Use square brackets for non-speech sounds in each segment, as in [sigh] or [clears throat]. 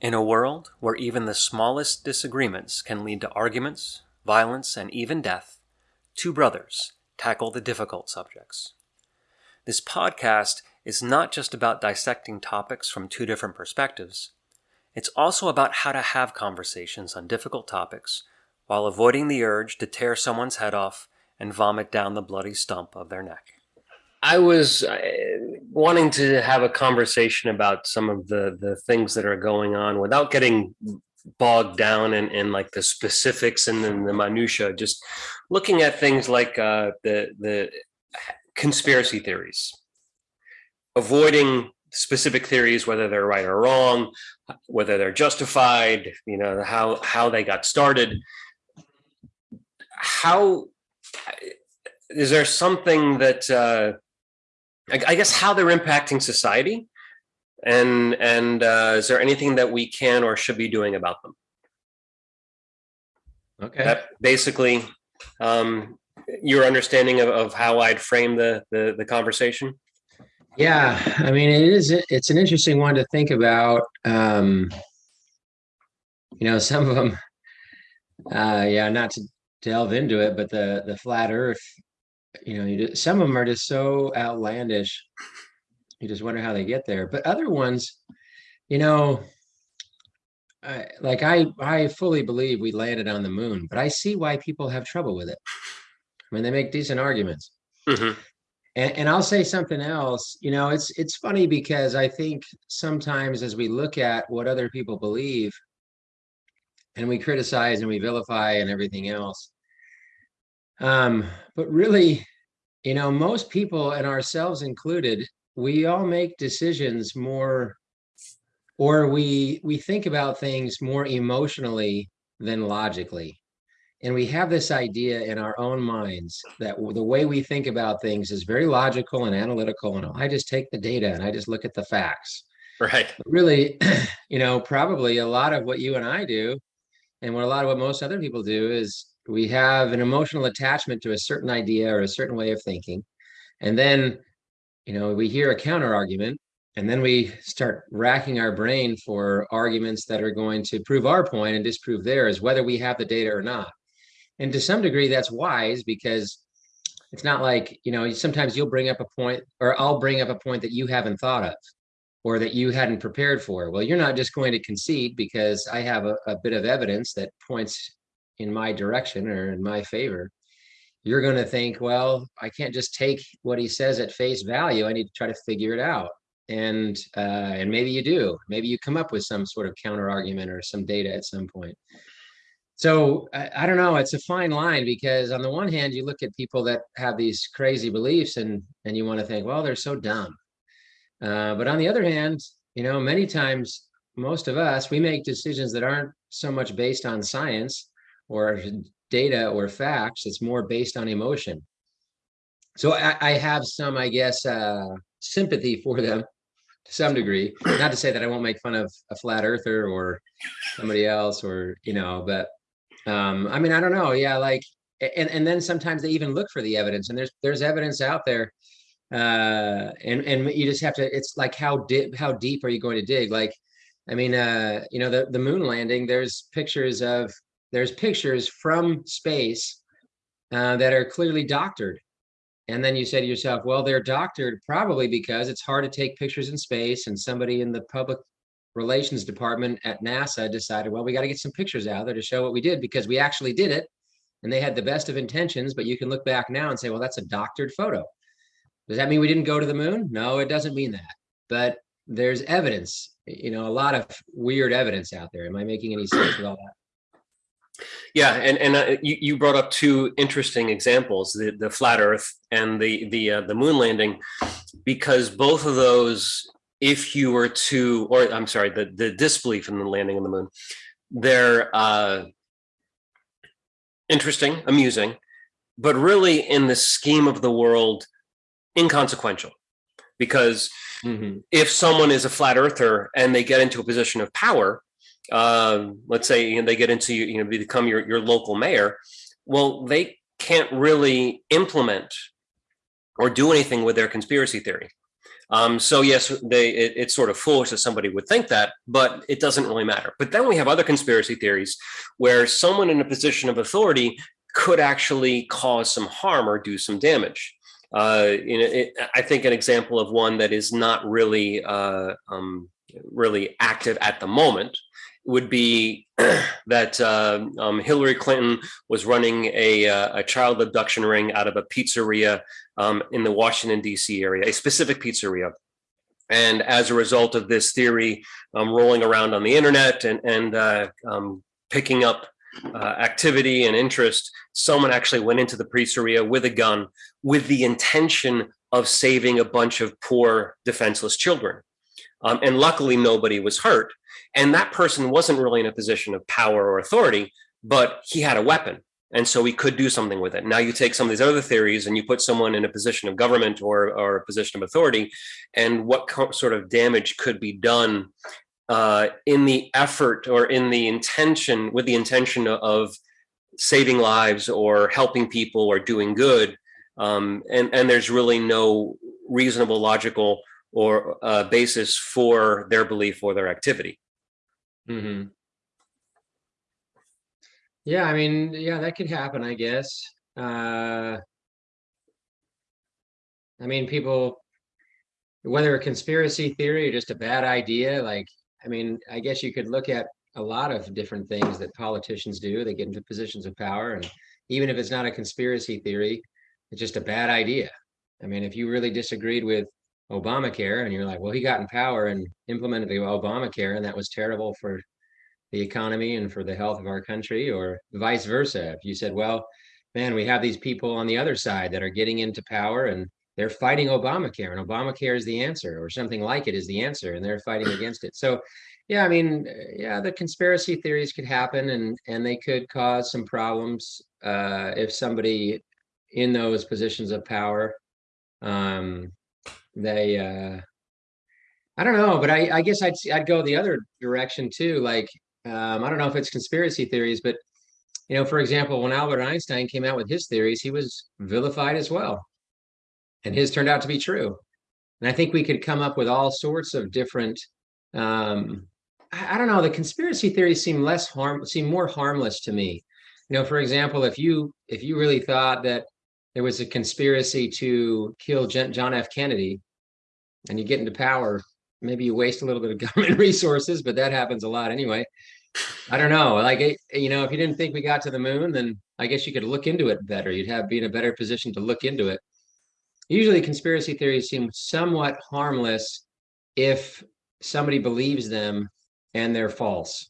In a world where even the smallest disagreements can lead to arguments, violence, and even death, two brothers tackle the difficult subjects. This podcast is not just about dissecting topics from two different perspectives, it's also about how to have conversations on difficult topics while avoiding the urge to tear someone's head off and vomit down the bloody stump of their neck. I was uh, wanting to have a conversation about some of the the things that are going on without getting bogged down in, in like the specifics and then the minutia. Just looking at things like uh, the the conspiracy theories, avoiding specific theories, whether they're right or wrong, whether they're justified, you know, how how they got started. How is there something that uh, I guess how they're impacting society and and uh, is there anything that we can or should be doing about them? Okay. That basically um, your understanding of, of how i'd frame the, the the conversation? Yeah i mean it is it's an interesting one to think about um you know [laughs] some of them uh yeah not to delve into it but the the flat earth you know, you just, some of them are just so outlandish. You just wonder how they get there. But other ones, you know, I, like I, I fully believe we landed on the moon, but I see why people have trouble with it. I mean, they make decent arguments. Mm-hmm. And, and I'll say something else. You know, it's it's funny because I think sometimes as we look at what other people believe, and we criticize and we vilify and everything else, um, but really, you know, most people and ourselves included, we all make decisions more or we we think about things more emotionally than logically. And we have this idea in our own minds that the way we think about things is very logical and analytical. And I just take the data and I just look at the facts. Right. But really, [clears throat] you know, probably a lot of what you and I do, and what a lot of what most other people do is we have an emotional attachment to a certain idea or a certain way of thinking. And then you know we hear a counter argument and then we start racking our brain for arguments that are going to prove our point and disprove theirs whether we have the data or not. And to some degree that's wise because it's not like you know sometimes you'll bring up a point or i'll bring up a point that you haven't thought of or that you hadn't prepared for. Well you're not just going to concede because i have a, a bit of evidence that points in my direction or in my favor, you're going to think, well, I can't just take what he says at face value. I need to try to figure it out. And uh, and maybe you do. Maybe you come up with some sort of counter argument or some data at some point. So I, I don't know. It's a fine line because on the one hand, you look at people that have these crazy beliefs, and and you want to think, well, they're so dumb. Uh, but on the other hand, you know, many times most of us we make decisions that aren't so much based on science or data or facts. It's more based on emotion. So I, I have some, I guess, uh, sympathy for them to some degree. Not to say that I won't make fun of a flat earther or somebody else or, you know, but um, I mean, I don't know. Yeah, like, and, and then sometimes they even look for the evidence and there's there's evidence out there uh and and you just have to it's like how deep how deep are you going to dig like i mean uh you know the the moon landing there's pictures of there's pictures from space uh, that are clearly doctored. And then you say to yourself, well, they're doctored probably because it's hard to take pictures in space. And somebody in the public relations department at NASA decided, well, we got to get some pictures out there to show what we did because we actually did it. And they had the best of intentions, but you can look back now and say, well, that's a doctored photo. Does that mean we didn't go to the moon? No, it doesn't mean that. But there's evidence, you know, a lot of weird evidence out there. Am I making any sense with all that? Yeah, and and uh, you, you brought up two interesting examples: the the flat Earth and the the uh, the moon landing, because both of those, if you were to, or I'm sorry, the the disbelief in the landing on the moon, they're uh, interesting, amusing, but really in the scheme of the world, inconsequential, because mm-hmm. if someone is a flat earther and they get into a position of power um, let's say you know, they get into you know become your your local mayor, well, they can't really implement or do anything with their conspiracy theory. Um, so yes, they it, it's sort of foolish that somebody would think that, but it doesn't really matter. But then we have other conspiracy theories where someone in a position of authority could actually cause some harm or do some damage. Uh, you know, it, I think an example of one that is not really uh, um, really active at the moment would be [clears throat] that uh, um, Hillary Clinton was running a, uh, a, child abduction ring out of a pizzeria um, in the Washington, D.C. area, a specific pizzeria. And as a result of this theory um, rolling around on the internet and, and uh, um, picking up uh, activity and interest, someone actually went into the pizzeria with a gun with the intention of saving a bunch of poor, defenseless children. Um, and luckily, nobody was hurt. And that person wasn't really in a position of power or authority, but he had a weapon. And so he could do something with it. Now you take some of these other theories and you put someone in a position of government or, or a position of authority, and what sort of damage could be done uh, in the effort or in the intention, with the intention of saving lives or helping people or doing good. Um, and, and there's really no reasonable, logical or uh, basis for their belief or their activity. Mm-hmm. Yeah, I mean, yeah, that could happen, I guess. Uh, I mean, people, whether a conspiracy theory or just a bad idea, like, I mean, I guess you could look at a lot of different things that politicians do. They get into positions of power, and even if it's not a conspiracy theory, it's just a bad idea. I mean, if you really disagreed with Obamacare, and you're like, well, he got in power and implemented the Obamacare, and that was terrible for the economy and for the health of our country, or vice versa. If you said, well, man, we have these people on the other side that are getting into power and they're fighting Obamacare, and Obamacare is the answer, or something like it is the answer, and they're fighting against it. So, yeah, I mean, yeah, the conspiracy theories could happen, and and they could cause some problems uh, if somebody in those positions of power um, they uh i don't know but i i guess i'd i'd go the other direction too like um i don't know if it's conspiracy theories but you know for example when albert einstein came out with his theories he was vilified as well. And his turned out to be true. And i think we could come up with all sorts of different um I, I don't know the conspiracy theories seem less harm seem more harmless to me. You know for example if you if you really thought that there was a conspiracy to kill John F. Kennedy, and you get into power, maybe you waste a little bit of [laughs] government resources, but that happens a lot anyway. I don't know. Like, you know, if you didn't think we got to the moon, then I guess you could look into it better. You'd have be in a better position to look into it. Usually, conspiracy theories seem somewhat harmless if somebody believes them and they're false.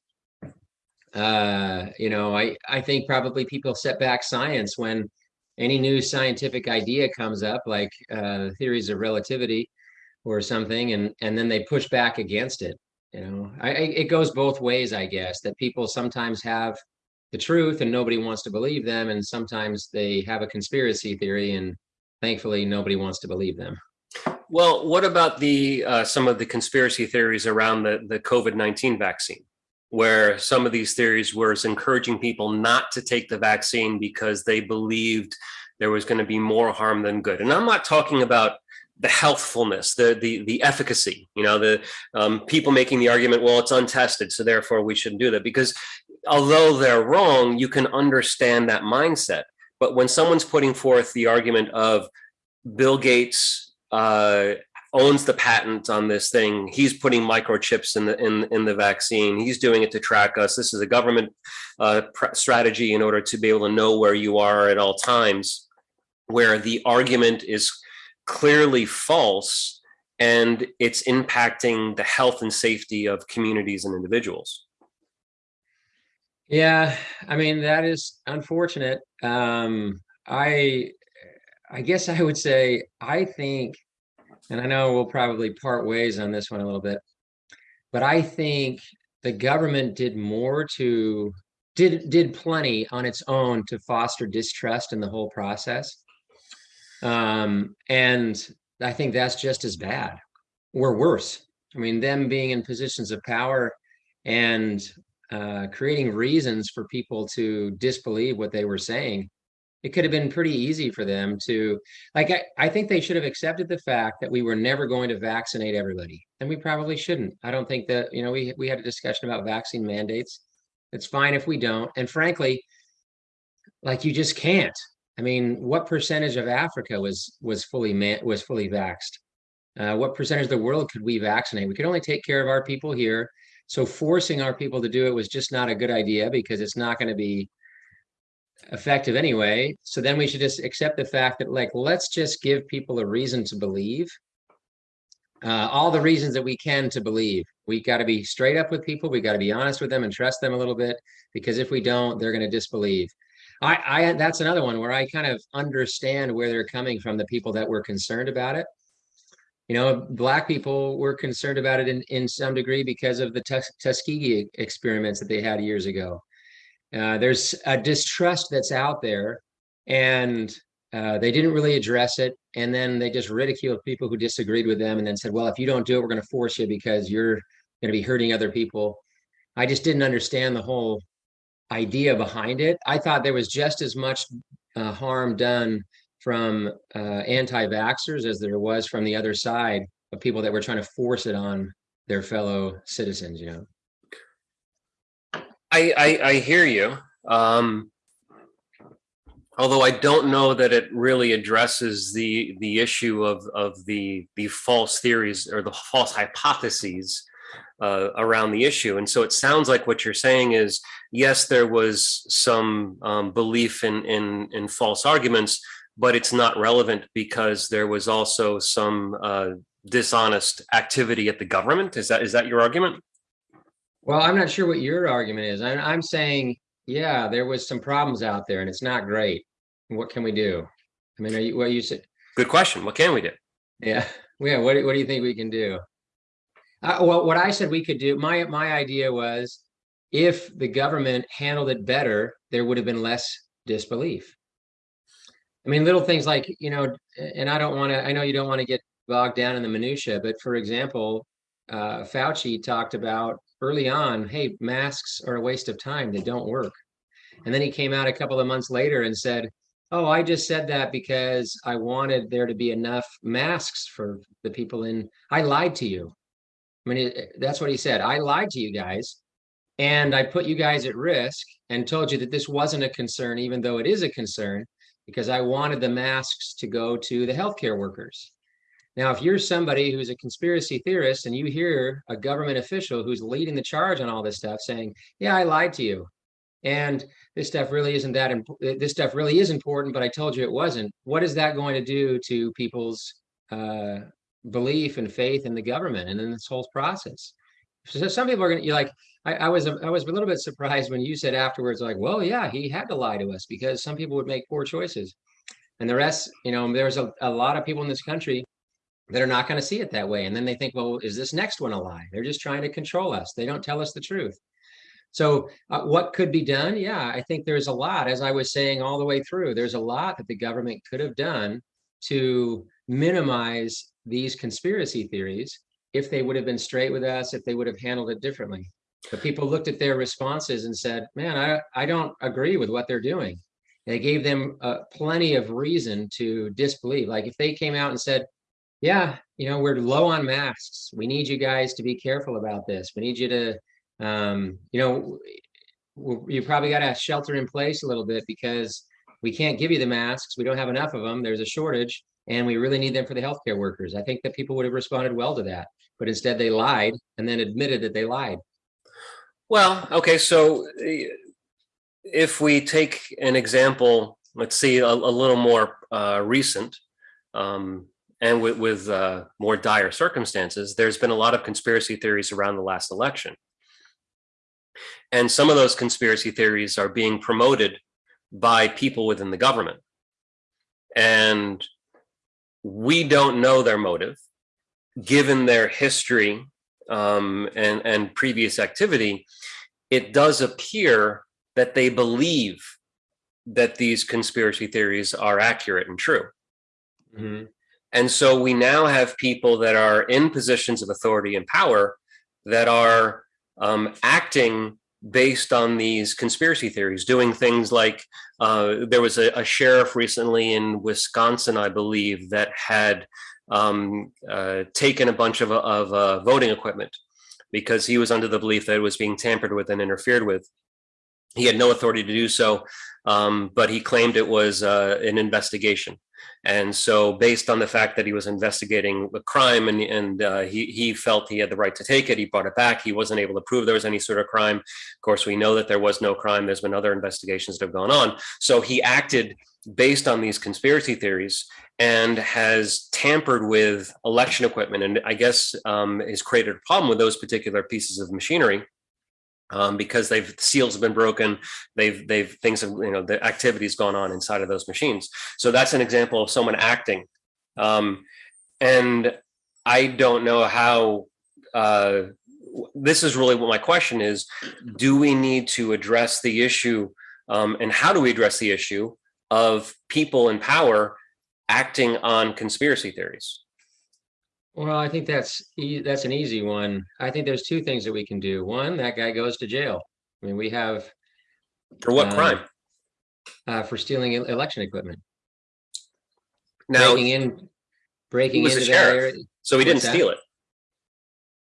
Uh, you know, I I think probably people set back science when any new scientific idea comes up, like uh, theories of relativity or something, and and then they push back against it. You know, I, it goes both ways, I guess. That people sometimes have the truth and nobody wants to believe them, and sometimes they have a conspiracy theory, and thankfully nobody wants to believe them. Well, what about the uh, some of the conspiracy theories around the the COVID nineteen vaccine? Where some of these theories were encouraging people not to take the vaccine because they believed there was going to be more harm than good. And I'm not talking about the healthfulness, the the the efficacy. You know, the um, people making the argument, well, it's untested, so therefore we shouldn't do that. Because although they're wrong, you can understand that mindset. But when someone's putting forth the argument of Bill Gates uh, owns the patent on this thing. He's putting microchips in the in in the vaccine. He's doing it to track us. This is a government uh, strategy in order to be able to know where you are at all times. Where the argument is clearly false and it's impacting the health and safety of communities and individuals. Yeah, I mean that is unfortunate. Um, I I guess I would say I think and I know we'll probably part ways on this one a little bit, but I think the government did more to did did plenty on its own to foster distrust in the whole process. Um, and I think that's just as bad or worse. I mean, them being in positions of power and uh, creating reasons for people to disbelieve what they were saying it could have been pretty easy for them to like I, I think they should have accepted the fact that we were never going to vaccinate everybody and we probably shouldn't. I don't think that you know we we had a discussion about vaccine mandates. It's fine if we don't and frankly like you just can't. I mean what percentage of africa was was fully man, was fully vaxed uh, what percentage of the world could we vaccinate? We could only take care of our people here. So forcing our people to do it was just not a good idea because it's not going to be effective anyway. So then we should just accept the fact that like, let's just give people a reason to believe. Uh, all the reasons that we can to believe. We got to be straight up with people. We got to be honest with them and trust them a little bit because if we don't, they're going to disbelieve. I, I, that's another one where I kind of understand where they're coming from. The people that were concerned about it. You know, black people were concerned about it in, in some degree because of the Tuskegee experiments that they had years ago. Uh, there's a distrust that's out there, and uh, they didn't really address it. And then they just ridiculed people who disagreed with them, and then said, "Well, if you don't do it, we're going to force you because you're going to be hurting other people." I just didn't understand the whole idea behind it. I thought there was just as much uh, harm done from uh, anti-vaxxers as there was from the other side of people that were trying to force it on their fellow citizens. You know. I, I, I hear you. Um, although I don't know that it really addresses the the issue of of the the false theories or the false hypotheses uh, around the issue. And so it sounds like what you're saying is yes, there was some um, belief in in in false arguments, but it's not relevant because there was also some uh, dishonest activity at the government. Is that is that your argument? Well, I'm not sure what your argument is. I'm, I'm saying, yeah, there was some problems out there and it's not great. What can we do? I mean, are you, what you said? Good question. What can we do? Yeah. [laughs] Yeah. What, what do you think we can do? Uh, well, what I said we could do, my, my idea was if the government handled it better, there would have been less disbelief. I mean, little things like, you know, and I don't want to, I know you don't want to get bogged down in the minutia, but for example, uh, Fauci talked about early on, hey, masks are a waste of time. They don't work. And then he came out a couple of months later and said, oh, I just said that because I wanted there to be enough masks for the people in, I lied to you. I mean, it, that's what he said. I lied to you guys and I put you guys at risk and told you that this wasn't a concern, even though it is a concern, because I wanted the masks to go to the healthcare workers. Now, if you're somebody who's a conspiracy theorist and you hear a government official who's leading the charge on all this stuff saying, yeah, I lied to you. And this stuff really isn't that important. This stuff really is important, but I told you it wasn't. What is that going to do to people's uh, belief and faith in the government and in this whole process? So some people are going to, you like, I, I was, I was a little bit surprised when you said afterwards, like, well, yeah, he had to lie to us because some people would make poor choices. And the rest, you know, there's a, a lot of people in this country that are not going to see it that way. And then they think, well, is this next one a lie? They're just trying to control us. They don't tell us the truth. So uh, what could be done? Yeah, I think there's a lot, as I was saying all the way through, there's a lot that the government could have done to minimize these conspiracy theories if they would have been straight with us, if they would have handled it differently. But people looked at their responses and said, man, I, I don't agree with what they're doing. They gave them uh, plenty of reason to disbelieve. Like if they came out and said, yeah, you know, we're low on masks. We need you guys to be careful about this. We need you to, um, you know, you probably got to shelter in place a little bit because we can't give you the masks. We don't have enough of them. There's a shortage and we really need them for the healthcare workers. I think that people would have responded well to that, but instead they lied and then admitted that they lied. Well, okay. So eh, if we take an example, let's see a, a little more uh, recent, um, and with, with uh, more dire circumstances, there's been a lot of conspiracy theories around the last election. And some of those conspiracy theories are being promoted by people within the government. And we don't know their motive, given their history um, and, and previous activity, it does appear that they believe that these conspiracy theories are accurate and true. Mm -hmm. And so we now have people that are in positions of authority and power that are um, acting based on these conspiracy theories, doing things like uh, there was a, a, sheriff recently in Wisconsin, I believe, that had um, uh, taken a bunch of, of uh, voting equipment because he was under the belief that it was being tampered with and interfered with. He had no authority to do so, um, but he claimed it was uh, an investigation. And so based on the fact that he was investigating the crime and, and uh, he, he felt he had the right to take it, he brought it back. He wasn't able to prove there was any sort of crime. Of course, we know that there was no crime. There's been other investigations that have gone on. So he acted based on these conspiracy theories and has tampered with election equipment and I guess um, has created a problem with those particular pieces of machinery um, because they've seals have been broken, they've they've things have you know the activities gone on inside of those machines. So that's an example of someone acting, um, and I don't know how. Uh, this is really what my question is: Do we need to address the issue, um, and how do we address the issue of people in power acting on conspiracy theories? Well, I think that's e that's an easy one. I think there's two things that we can do. One, that guy goes to jail. I mean, we have For what uh, crime? uh, for stealing election equipment, Now, breaking in, breaking the into that sheriff. area. so he didn't that? steal it.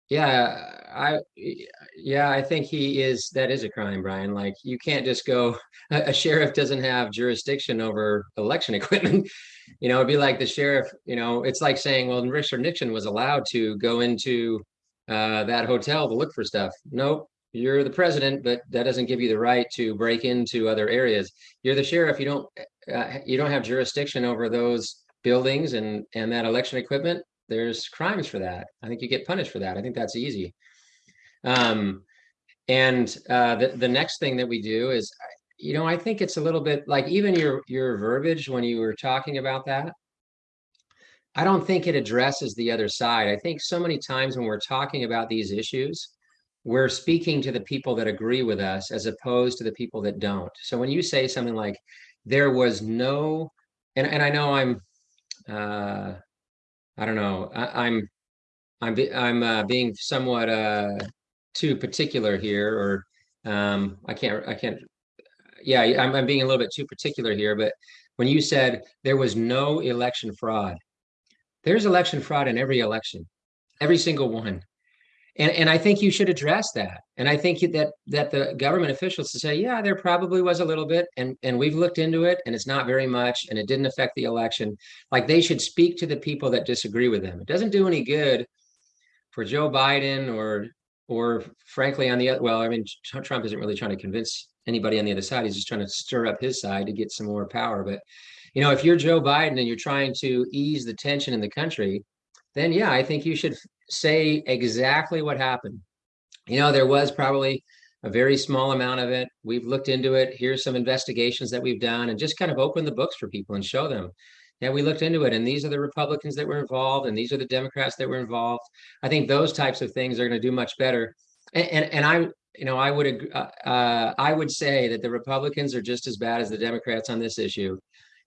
Yeah, I, yeah, I think he is, that is a crime, Brian. Like, you can't just go, [laughs] a, a sheriff doesn't have jurisdiction over election [laughs] equipment. You know, it'd be like the sheriff, you know, it's like saying, well, Richard Nixon was allowed to go into uh, that hotel to look for stuff. Nope, you're the president, but that doesn't give you the right to break into other areas. You're the sheriff, you don't, uh, you don't have jurisdiction over those buildings and, and that election equipment there's crimes for that. I think you get punished for that. I think that's easy. Um, and uh, the the next thing that we do is, you know, I think it's a little bit like even your your verbiage when you were talking about that. I don't think it addresses the other side. I think so many times when we're talking about these issues, we're speaking to the people that agree with us as opposed to the people that don't. So when you say something like, there was no, and, and I know I'm, uh, I don't know. I, I'm I'm I'm uh, being somewhat uh, too particular here, or um, I can't I can't. Yeah, I'm, I'm being a little bit too particular here. But when you said there was no election fraud, there's election fraud in every election, every single one and and I think you should address that. And I think that that the government officials to say, yeah, there probably was a little bit, and and we've looked into it, and it's not very much, and it didn't affect the election. Like they should speak to the people that disagree with them. It doesn't do any good for Joe Biden or or frankly on the other. Well, I mean, Trump isn't really trying to convince anybody on the other side. He's just trying to stir up his side to get some more power. But you know, if you're Joe Biden and you're trying to ease the tension in the country, then yeah, I think you should say exactly what happened. You know, there was probably a very small amount of it. We've looked into it. Here's some investigations that we've done and just kind of open the books for people and show them. Yeah, we looked into it and these are the Republicans that were involved and these are the Democrats that were involved. I think those types of things are going to do much better. And, and, and I, you know, I would, uh, uh, I would say that the Republicans are just as bad as the Democrats on this issue.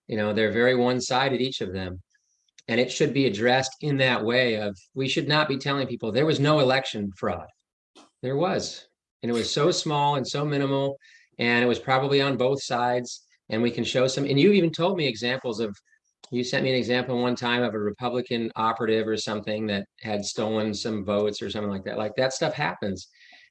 You know, they're very one-sided, each of them and it should be addressed in that way of we should not be telling people there was no election fraud there was and it was so small and so minimal and it was probably on both sides and we can show some and you even told me examples of you sent me an example one time of a republican operative or something that had stolen some votes or something like that. Like that stuff happens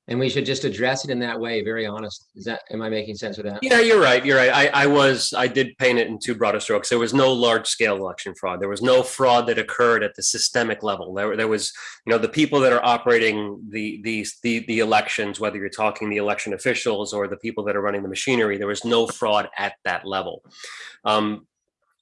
and we should just address it in that way very honest. Is that am i making sense with that? Yeah you're right you're right. I, I was i did paint it in two broader strokes. There was no large scale election fraud. There was no fraud that occurred at the systemic level. There, there was you know the people that are operating the these the, the elections whether you're talking the election officials or the people that are running the machinery there was no fraud at that level. Um,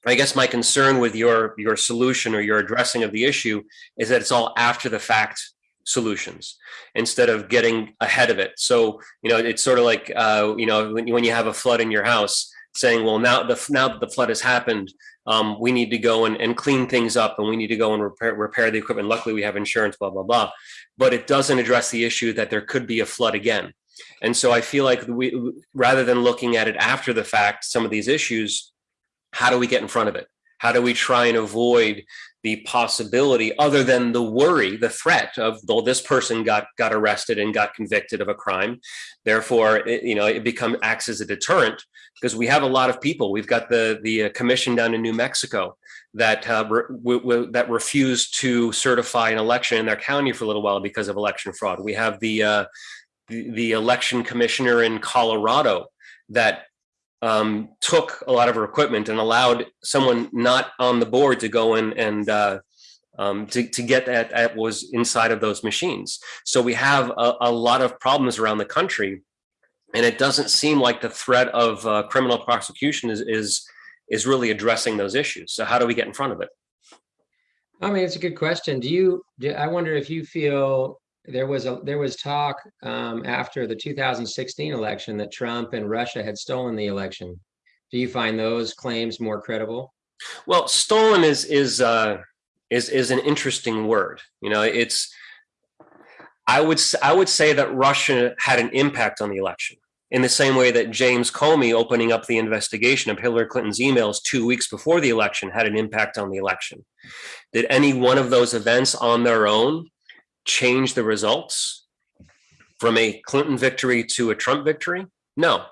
I guess my concern with your your solution or your addressing of the issue is that it's all after the fact solutions instead of getting ahead of it. So, you know, it's sort of like, uh, you know, when, when you have a flood in your house saying, well, now the, now that the flood has happened, um, we need to go and, and clean things up and we need to go and repair, repair the equipment. Luckily we have insurance, blah, blah, blah. But it doesn't address the issue that there could be a flood again. And so I feel like we, rather than looking at it after the fact, some of these issues, how do we get in front of it? How do we try and avoid the possibility other than the worry the threat of well, this person got got arrested and got convicted of a crime. Therefore it, you know it become acts as a deterrent because we have a lot of people. We've got the the uh, commission down in new mexico that uh, re that refused to certify an election in their county for a little while because of election fraud. We have the uh, the, the election commissioner in colorado that um, took a lot of her equipment and allowed someone not on the board to go in and uh, um, to, to get that, that was inside of those machines. So we have a, a, lot of problems around the country and it doesn't seem like the threat of uh, criminal prosecution is, is, is really addressing those issues. So how do we get in front of it? I mean, it's a good question. Do you, do, I wonder if you feel there was a there was talk um, after the 2016 election that Trump and Russia had stolen the election. Do you find those claims more credible? Well, stolen is is uh, is is an interesting word. You know, it's I would I would say that Russia had an impact on the election in the same way that James Comey opening up the investigation of Hillary Clinton's emails two weeks before the election had an impact on the election. Did any one of those events on their own change the results from a Clinton victory to a Trump victory? No.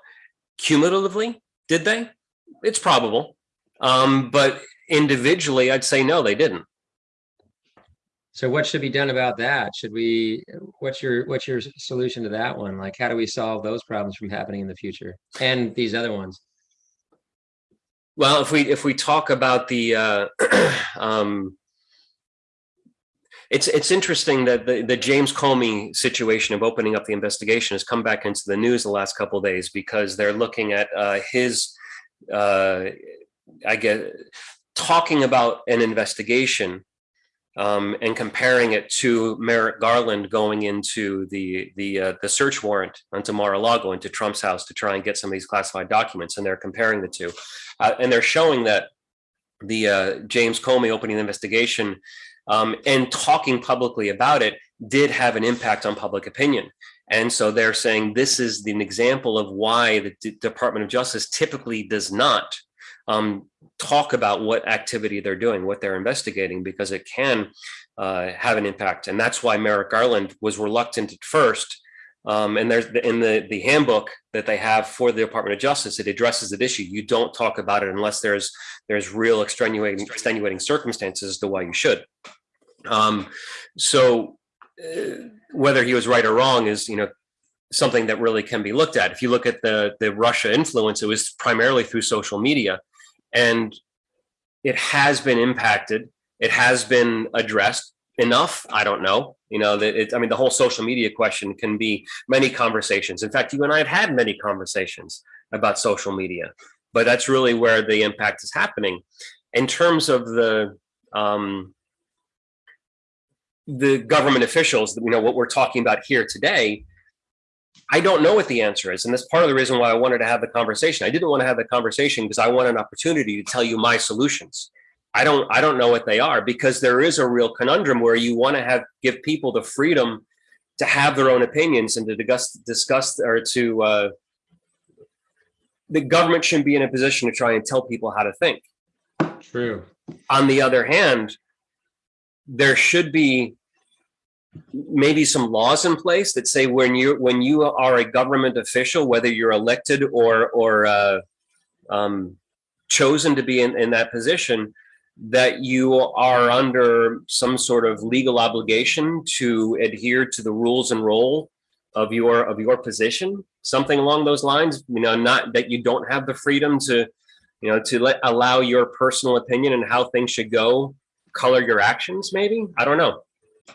Cumulatively, did they? It's probable. Um, but individually, I'd say no, they didn't. So what should be done about that? Should we, what's your, what's your solution to that one? Like, how do we solve those problems from happening in the future and these other ones? Well, if we, if we talk about the, uh, [clears throat] um, it's it's interesting that the, the James Comey situation of opening up the investigation has come back into the news the last couple days because they're looking at uh, his, uh, I guess, talking about an investigation um, and comparing it to Merrick Garland going into the the uh, the search warrant onto Mar-a-Lago into Trump's house to try and get some of these classified documents, and they're comparing the two, uh, and they're showing that the uh, James Comey opening the investigation um, and talking publicly about it did have an impact on public opinion. And so they're saying this is an example of why the D Department of Justice typically does not um, talk about what activity they're doing, what they're investigating, because it can uh, have an impact. And that's why Merrick Garland was reluctant at first. Um, and there's the, in the, the handbook that they have for the Department of Justice, it addresses that issue. You don't talk about it unless there's there's real extenuating, extenuating circumstances to why you should. Um, so uh, whether he was right or wrong is, you know, something that really can be looked at. If you look at the, the Russia influence, it was primarily through social media and it has been impacted. It has been addressed enough. I don't know, you know, that it, I mean, the whole social media question can be many conversations. In fact, you and I have had many conversations about social media, but that's really where the impact is happening. In terms of the, um, the government officials, you know, what we're talking about here today, I don't know what the answer is. And that's part of the reason why I wanted to have the conversation. I didn't want to have the conversation because I want an opportunity to tell you my solutions. I don't I don't know what they are because there is a real conundrum where you want to have give people the freedom to have their own opinions and to discuss discuss or to uh, the government shouldn't be in a position to try and tell people how to think. True. On the other hand, there should be maybe some laws in place that say when you when you are a government official, whether you're elected or or uh, um, chosen to be in, in that position, that you are under some sort of legal obligation to adhere to the rules and role of your of your position, something along those lines. You know, not that you don't have the freedom to, you know, to let allow your personal opinion and how things should go color your actions maybe i don't know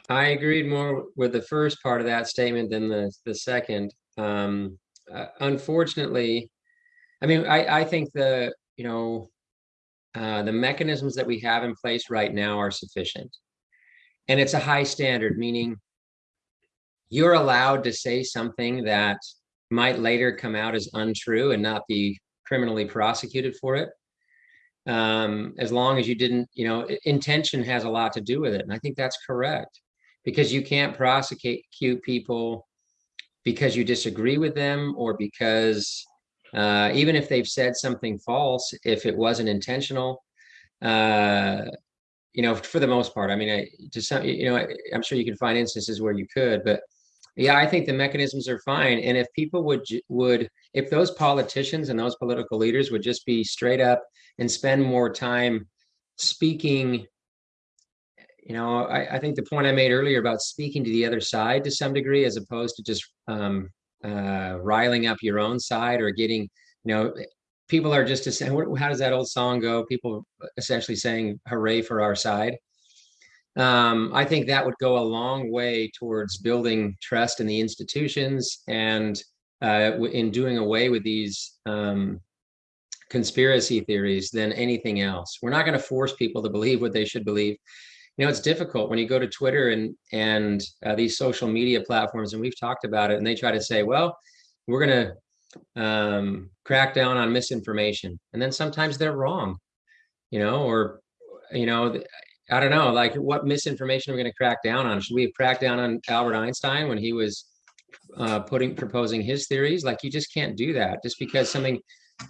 i agreed more with the first part of that statement than the the second um uh, unfortunately i mean i i think the you know uh the mechanisms that we have in place right now are sufficient and it's a high standard meaning you're allowed to say something that might later come out as untrue and not be criminally prosecuted for it um, as long as you didn't, you know, intention has a lot to do with it. And I think that's correct because you can't prosecute people because you disagree with them or because uh, even if they've said something false, if it wasn't intentional, uh, you know, for the most part, I mean, I just some, you know, I'm sure you can find instances where you could, but yeah, I think the mechanisms are fine. And if people would would if those politicians and those political leaders would just be straight up and spend more time speaking, you know, I, I think the point I made earlier about speaking to the other side to some degree, as opposed to just um, uh, riling up your own side or getting, you know, people are just saying, how does that old song go? People essentially saying, hooray for our side. Um, I think that would go a long way towards building trust in the institutions and uh, in doing away with these um, conspiracy theories than anything else. We're not going to force people to believe what they should believe. You know, it's difficult when you go to Twitter and and uh, these social media platforms, and we've talked about it, and they try to say, well, we're going to um, crack down on misinformation. And then sometimes they're wrong, you know, or, you know, I don't know, like what misinformation are we going to crack down on? Should we cracked down on Albert Einstein when he was uh, putting proposing his theories? Like you just can't do that just because something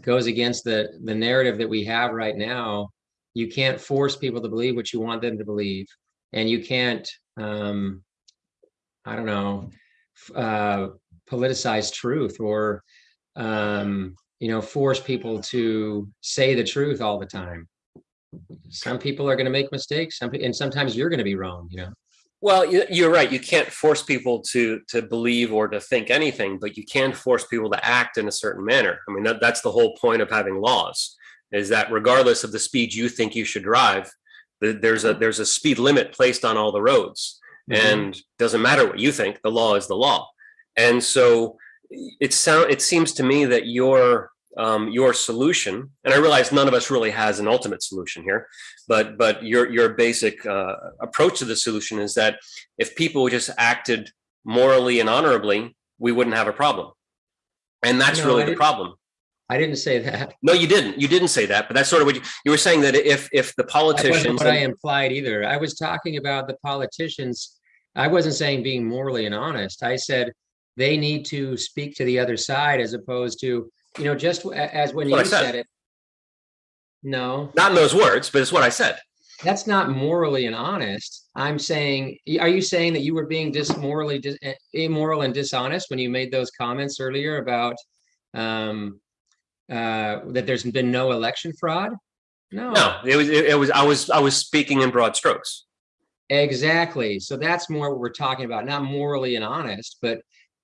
goes against the the narrative that we have right now. You can't force people to believe what you want them to believe, and you can't, um, I don't know, uh, politicize truth or um, you know, force people to say the truth all the time. Some people are going to make mistakes, and sometimes you're going to be wrong, you know. Well, you're right. You can't force people to to believe or to think anything, but you can force people to act in a certain manner. I mean, that, that's the whole point of having laws, is that regardless of the speed you think you should drive, there's a there's a speed limit placed on all the roads, mm -hmm. and doesn't matter what you think. The law is the law, and so it sound it seems to me that your um, your solution, and I realize none of us really has an ultimate solution here, but but your your basic uh, approach to the solution is that if people just acted morally and honorably, we wouldn't have a problem, and that's no, really the problem. I didn't say that. No, you didn't. You didn't say that, but that's sort of what you, you were saying that if if the politicians. what and, I implied either. I was talking about the politicians. I wasn't saying being morally and honest. I said they need to speak to the other side as opposed to, you know, just as when you said. said it. No. Not in those words, but it's what I said. That's not morally and honest. I'm saying, are you saying that you were being dis morally dis eh, immoral and dishonest when you made those comments earlier about um, uh, that there's been no election fraud? No. No, it was it, it was I was I was speaking in broad strokes. Exactly. So that's more what we're talking about, not morally and honest, but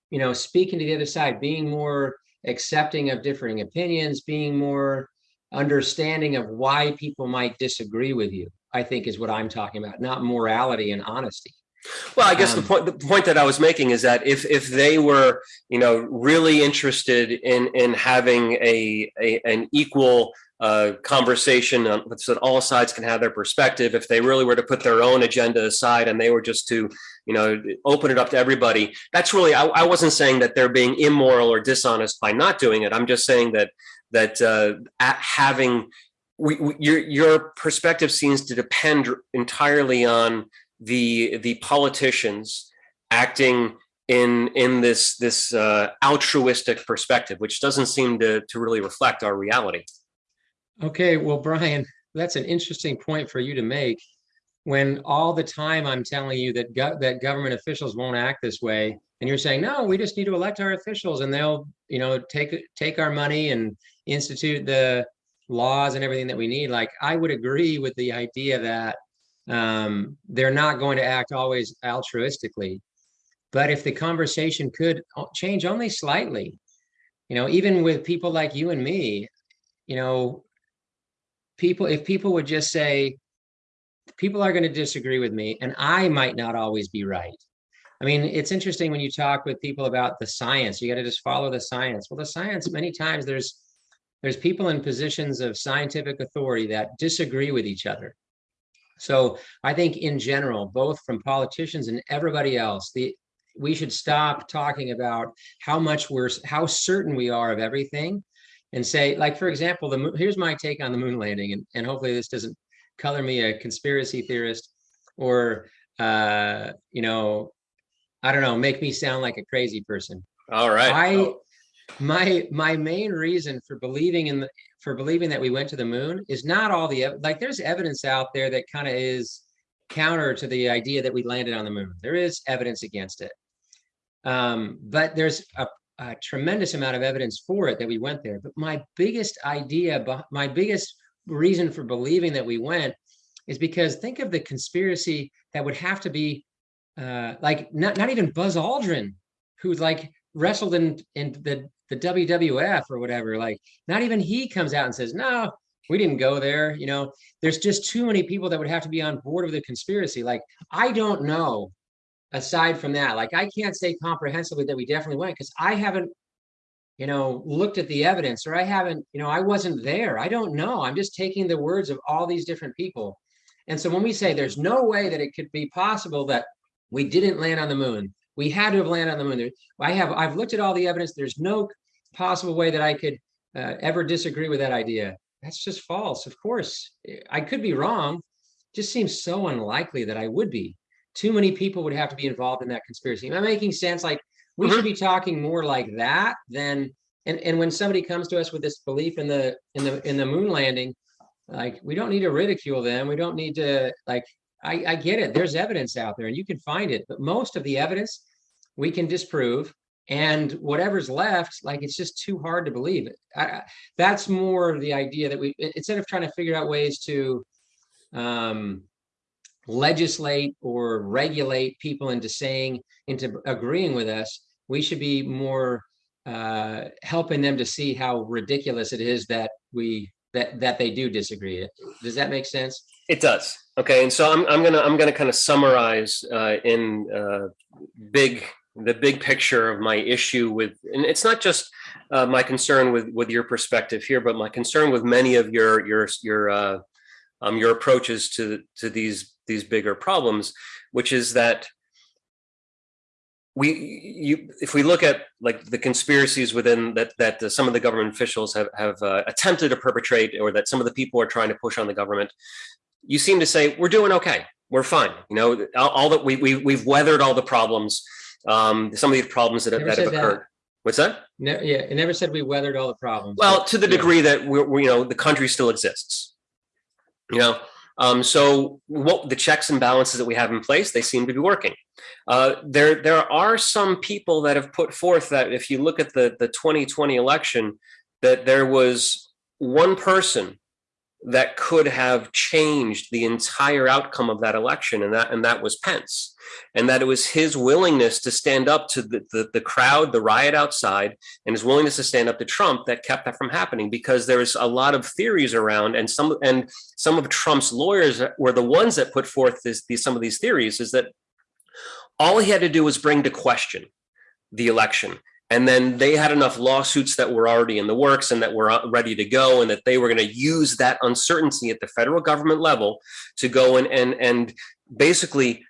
you know, speaking to the other side, being more accepting of differing opinions, being more understanding of why people might disagree with you, I think is what I'm talking about, not morality and honesty. Well, I guess um, the point the point that I was making is that if if they were, you know, really interested in in having a, a an equal uh, conversation on, so that all sides can have their perspective. If they really were to put their own agenda aside and they were just to, you know, open it up to everybody, that's really, I, I wasn't saying that they're being immoral or dishonest by not doing it. I'm just saying that, that uh, having, we, we, your, your perspective seems to depend entirely on the, the politicians acting in in this this uh, altruistic perspective, which doesn't seem to to really reflect our reality. Okay, well, Brian, that's an interesting point for you to make. When all the time I'm telling you that go that government officials won't act this way, and you're saying no, we just need to elect our officials, and they'll you know take take our money and institute the laws and everything that we need. Like I would agree with the idea that um, they're not going to act always altruistically, but if the conversation could change only slightly, you know, even with people like you and me, you know, people, if people would just say, people are going to disagree with me and I might not always be right. I mean, it's interesting when you talk with people about the science, you got to just follow the science. Well, the science, many times there's, there's people in positions of scientific authority that disagree with each other. So I think in general, both from politicians and everybody else, the we should stop talking about how much we're how certain we are of everything and say, like, for example, the here's my take on the moon landing, and, and hopefully this doesn't color me a conspiracy theorist or, uh, you know, I don't know, make me sound like a crazy person. All right. I, my my main reason for believing in the for believing that we went to the moon is not all the like there's evidence out there that kind of is counter to the idea that we landed on the moon. There is evidence against it. Um, but there's a, a, tremendous amount of evidence for it that we went there. But my biggest idea my biggest reason for believing that we went is because think of the conspiracy that would have to be uh, like not, not even buzz aldrin who's like wrestled in in the the WWF or whatever, like not even he comes out and says, no, we didn't go there. You know, there's just too many people that would have to be on board with the conspiracy. Like, I don't know aside from that. Like, I can't say comprehensively that we definitely went because I haven't, you know, looked at the evidence or I haven't, you know, I wasn't there. I don't know. I'm just taking the words of all these different people. And so when we say there's no way that it could be possible that we didn't land on the moon, we had to have landed on the moon. I have I've looked at all the evidence. There's no possible way that I could uh, ever disagree with that idea. That's just false. Of course, I could be wrong. It just seems so unlikely that I would be. Too many people would have to be involved in that conspiracy. Am I making sense? Like we mm-hmm. should be talking more like that than and and when somebody comes to us with this belief in the in the in the moon landing, like we don't need to ridicule them. We don't need to like I, I get it. There's evidence out there and you can find it, but most of the evidence we can disprove. And whatever's left, like it's just too hard to believe it. That's more the idea that we, instead of trying to figure out ways to um, legislate or regulate people into saying, into agreeing with us, we should be more uh, helping them to see how ridiculous it is that we that that they do disagree. Does that make sense? It does. Okay, and so I'm I'm gonna I'm gonna kind of summarize uh, in uh, big the big picture of my issue with, and it's not just uh, my concern with with your perspective here, but my concern with many of your your your uh, um, your approaches to to these these bigger problems, which is that we you if we look at like the conspiracies within that that uh, some of the government officials have have uh, attempted to perpetrate or that some of the people are trying to push on the government you seem to say we're doing okay. We're fine. You know all, all that we, we we've weathered all the problems um some of these problems that, have, that have occurred that. what's that no, yeah it never said we weathered all the problems well to the degree that we're, we, you know the country still exists you know um, so what the checks and balances that we have in place, they seem to be working. Uh, there, there are some people that have put forth that if you look at the, the 2020 election, that there was one person that could have changed the entire outcome of that election, and that and that was Pence, and that it was his willingness to stand up to the, the, the crowd, the riot outside, and his willingness to stand up to Trump that kept that from happening. Because there's a lot of theories around, and some and some of Trump's lawyers were the ones that put forth this, these some of these theories. Is that all he had to do was bring to question the election and then they had enough lawsuits that were already in the works and that were uh, ready to go and that they were going to use that uncertainty at the federal government level to go and and and basically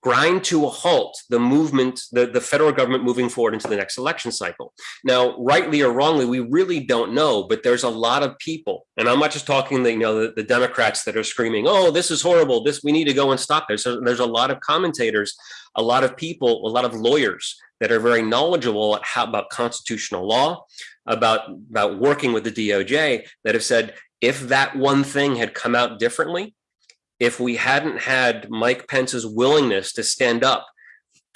grind to a halt the movement, the, the federal government moving forward into the next election cycle. Now, rightly or wrongly, we really don't know, but there's a lot of people, and I'm not just talking the, you know, the, the Democrats that are screaming, oh, this is horrible, this, we need to go and stop this. There's a lot of commentators, a lot of people, a lot of lawyers that are very knowledgeable how, about constitutional law, about, about working with the DOJ that have said, if that one thing had come out differently, if we hadn't had Mike Pence's willingness to stand up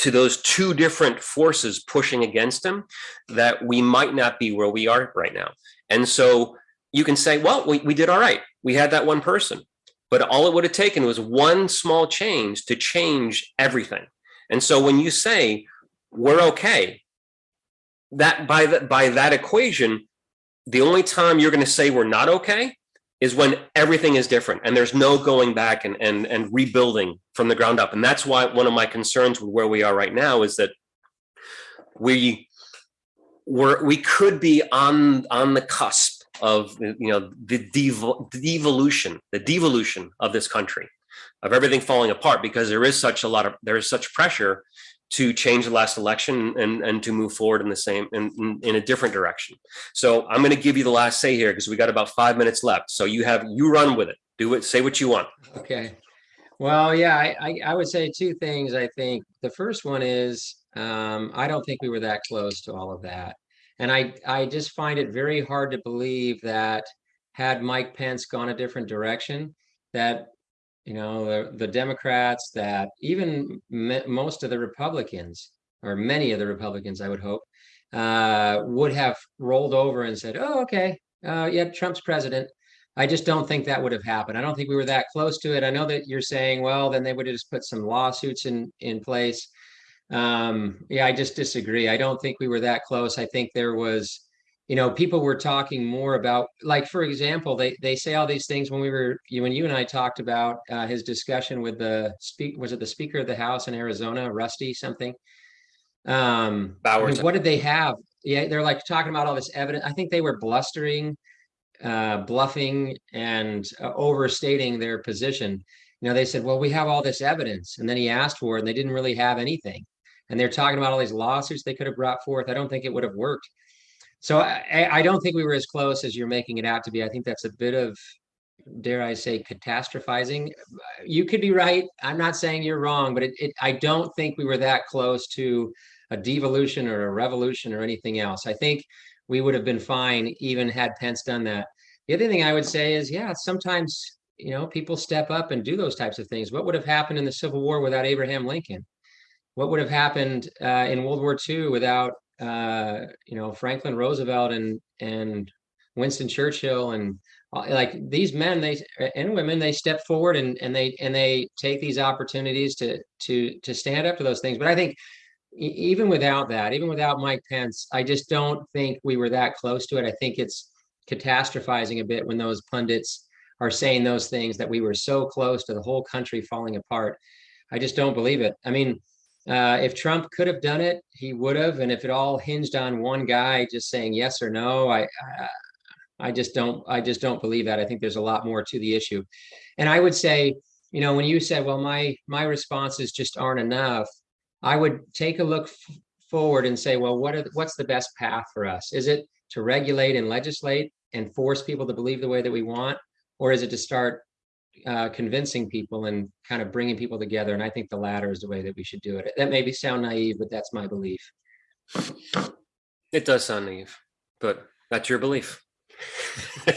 to those two different forces pushing against him, that we might not be where we are right now. And so you can say, well, we, we did all right. We had that one person. But all it would have taken was one small change to change everything. And so when you say, we're okay. That by that by that equation, the only time you're going to say we're not okay is when everything is different and there's no going back and and and rebuilding from the ground up. And that's why one of my concerns with where we are right now is that we we're we could be on on the cusp of you know the devolution the devolution of this country of everything falling apart because there is such a lot of there is such pressure to change the last election and, and to move forward in the same in, in, a different direction. So I'm going to give you the last say here because we got about five minutes left. So you have you run with it. Do it. Say what you want. Okay. Well, yeah, I, I, I would say two things. I think the first one is um, I don't think we were that close to all of that. And I, I just find it very hard to believe that had Mike Pence gone a different direction, that you know the, the Democrats, that even most of the Republicans, or many of the Republicans, I would hope, uh, would have rolled over and said, "Oh, okay, uh, yeah, Trump's president." I just don't think that would have happened. I don't think we were that close to it. I know that you're saying, well, then they would have just put some lawsuits in in place. Um, yeah, I just disagree. I don't think we were that close. I think there was, you know, people were talking more about, like, for example, they they say all these things when we were when you and I talked about uh, his discussion with the speak was it the Speaker of the House in Arizona, Rusty something. Um, Bowers. I mean, what did they have? Yeah, they're like talking about all this evidence. I think they were blustering uh, bluffing and uh, overstating their position. You know, they said, well, we have all this evidence. And then he asked for it and they didn't really have anything. And they're talking about all these lawsuits they could have brought forth. I don't think it would have worked. So I, I don't think we were as close as you're making it out to be. I think that's a bit of, dare I say, catastrophizing. You could be right. I'm not saying you're wrong, but it, it, I don't think we were that close to a devolution or a revolution or anything else. I think we would have been fine even had Pence done that. The other thing I would say is, yeah, sometimes you know people step up and do those types of things. What would have happened in the Civil War without Abraham Lincoln? What would have happened uh, in World War II without uh, you know Franklin Roosevelt and and Winston Churchill and uh, like these men they and women they step forward and and they and they take these opportunities to to to stand up to those things. But I think even without that, even without Mike Pence, I just don't think we were that close to it. I think it's catastrophizing a bit when those pundits are saying those things that we were so close to the whole country falling apart. I just don't believe it. I mean, uh, if Trump could have done it, he would have. And if it all hinged on one guy just saying yes or no, I, I, I just don't. I just don't believe that. I think there's a lot more to the issue. And I would say, you know, when you said, "Well, my my responses just aren't enough," I would take a look forward and say, well, what are the, what's the best path for us? Is it to regulate and legislate and force people to believe the way that we want, or is it to start uh, convincing people and kind of bringing people together? And I think the latter is the way that we should do it. That may be sound naive, but that's my belief. It does sound naive, but that's your belief. [laughs]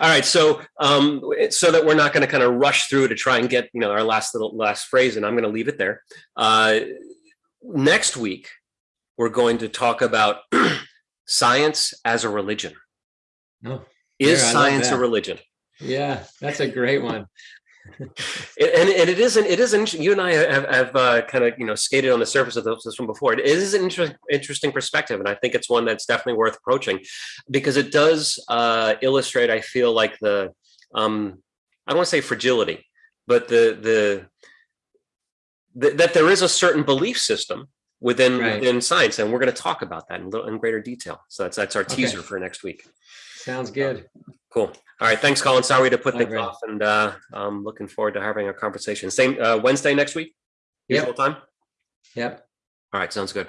All right, so um, so that we're not going to kind of rush through to try and get you know our last little last phrase, and I'm going to leave it there. Uh, next week, we're going to talk about [clears throat] science as a religion. Oh, is science a religion? Yeah, that's a great one. [laughs] And, and it isn't it isn't you and i have, have uh, kind of you know skated on the surface of this from before. It is an inter- interesting perspective and i think it's one that's definitely worth approaching because it does uh, illustrate i feel like the um, i don't want to say fragility but the, the the that there is a certain belief system within right. within science and we're going to talk about that in, little, in greater detail. So that's that's our teaser for next week sounds good Cool. All right. Thanks, Colin. Sorry to put things right. off, and uh, I'm looking forward to having a conversation. Same uh, Wednesday next week. Usual yep. time. Yep. All right. Sounds good.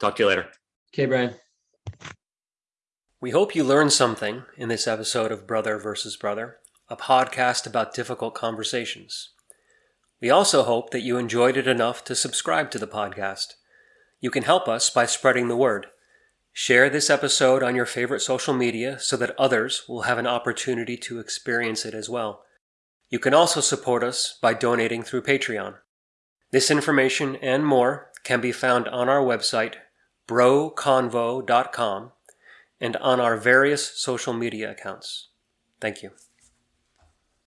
Talk to you later. Okay, Brian. We hope you learned something in this episode of Brother versus Brother, a podcast about difficult conversations. We also hope that you enjoyed it enough to subscribe to the podcast. You can help us by spreading the word. Share this episode on your favorite social media so that others will have an opportunity to experience it as well. You can also support us by donating through Patreon. This information and more can be found on our website, broconvo.com, and on our various social media accounts. Thank you.